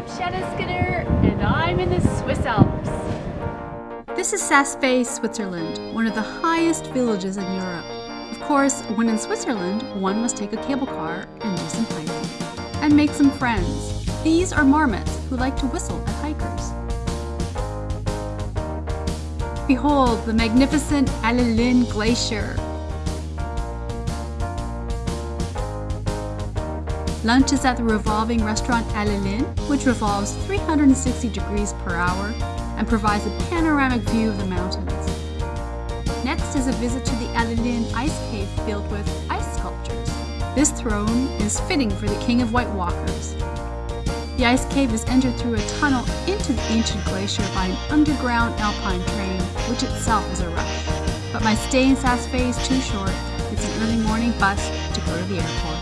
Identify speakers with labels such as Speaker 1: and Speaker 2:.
Speaker 1: I'm Shanna Skinner, and I'm in the Swiss Alps.
Speaker 2: This is Saas-Fee, Switzerland, one of the highest villages in Europe. Of course, when in Switzerland, one must take a cable car and do some hiking. And make some friends. These are marmots who like to whistle at hikers. Behold the magnificent Allalin Glacier, Lunch is at the revolving restaurant Allalin, which revolves 360 degrees per hour and provides a panoramic view of the mountains. Next is a visit to the Allalin Ice Cave filled with ice sculptures. This throne is fitting for the King of White Walkers. The ice cave is entered through a tunnel into the ancient glacier by an underground alpine train, which itself is a rush. But my stay in Saas-Fee is too short. It's an early morning bus to go to the airport.